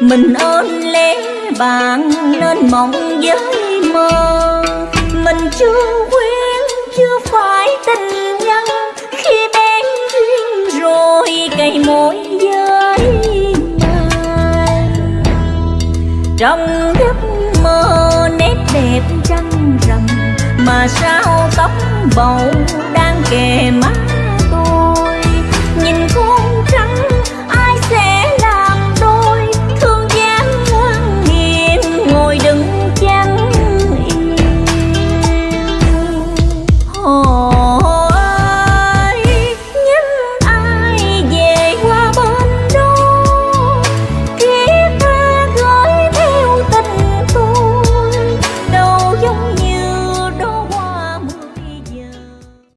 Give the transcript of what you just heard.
mình ơn lẽ bạn nên mộng với mơ. Mình chưa quen chưa phải tình nhân. Khi bén duyên rồi cây mối giới trong giấc mơ nét đẹp trăng rằm, mà sao tóc bầu đang kề mắt